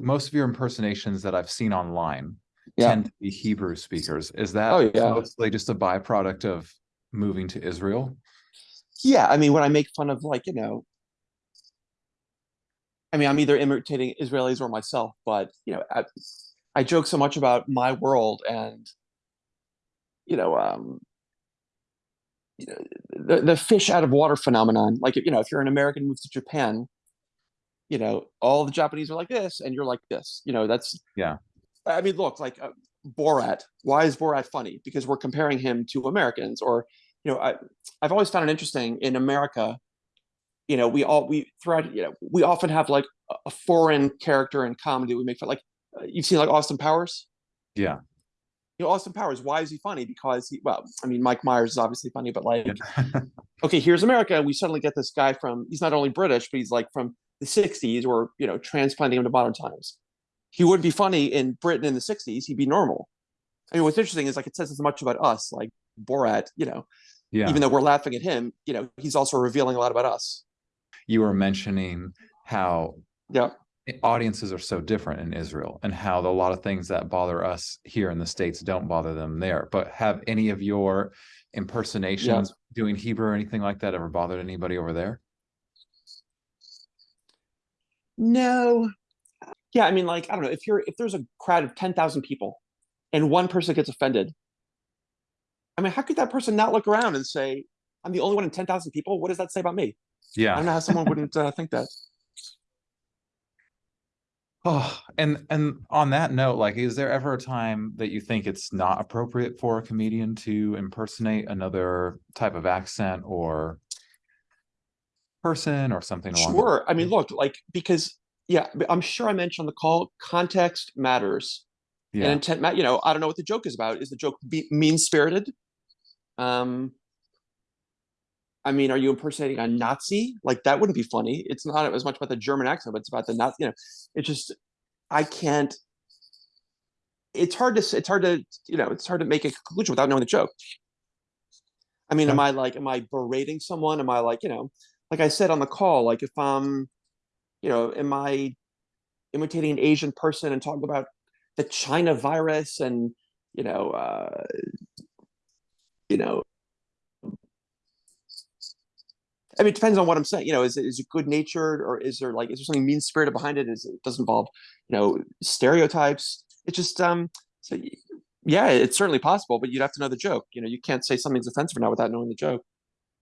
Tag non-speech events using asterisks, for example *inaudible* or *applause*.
most of your impersonations that I've seen online Yeah. tend to be Hebrew speakers. Is that Oh, yeah. mostly just a byproduct of moving to Israel? Yeah, I mean, when I make fun of like, you know, I mean, I'm either imitating Israelis or myself, but you know, I, I joke so much about my world and you know, um, you know, the the fish out of water phenomenon. Like, you know, if you're an American moves to Japan, you know, all the Japanese are like this, and you're like this. You know, that's Yeah. I mean, look, like uh, Borat. Why is Borat funny? Because we're comparing him to Americans, or you know, I I've always found it interesting in America. You know, we all we throughout. You know, we often have like a- foreign character in comedy. We make fun. Like uh, you've seen like Austin Powers. Yeah. You know, Austin Powers. Why is he funny? Because he. Well, I mean, Mike Myers is obviously funny, but like, *laughs* okay, here's America, and we suddenly get this guy from. He's not only British, but he's like from the '60s, or you know, transplanting him to modern times. He wouldn't be funny in Britain in the '60s. He'd be normal. I mean, what's interesting is like it says as much about us, like Borat. You know, Yeah. even though we're laughing at him, you know, he's also revealing a lot about us. You were mentioning how Yeah. audiences are so different in Israel and how a lot of things that bother us here in the States don't bother them there. But have any of your impersonations doing Hebrew or anything like that ever bothered anybody over there? No. Yeah, I mean, like, I don't know, if you're if there's a crowd of 10,000 people and one person gets offended, I mean, how could that person not look around and say, I'm the only one in 10,000 people? What does that say about me? Yeah. I don't know how someone wouldn't uh, think that. Oh, and and on that note, like, is there ever a time that you think it's not appropriate for a comedian to impersonate another type of accent or person or something along those Sure. I mean, look, like, because, yeah, I'm sure I mentioned on the call, context matters. and Yeah. intent ma- you know i don't know what the joke is about is the joke be- mean spirited um i mean are you impersonating a nazi like that wouldn't be funny it's not as much about the german accent but it's about the nazi you know it's just i can't it's hard to s- it's hard to you know it's hard to make a conclusion without knowing the joke i mean am Yeah. i like am i berating someone am i like you know like i said on the call like if i'm you know am i imitating an asian person and talking about the China virus and you know uh, you know I mean it depends on what I'm saying you know is it is it good natured or is there like is there something mean spirited behind it? Is it doesn't involve you know stereotypes? It's just um so yeah it's certainly possible but you'd have to know the joke you know you can't say something's offensive now without knowing the joke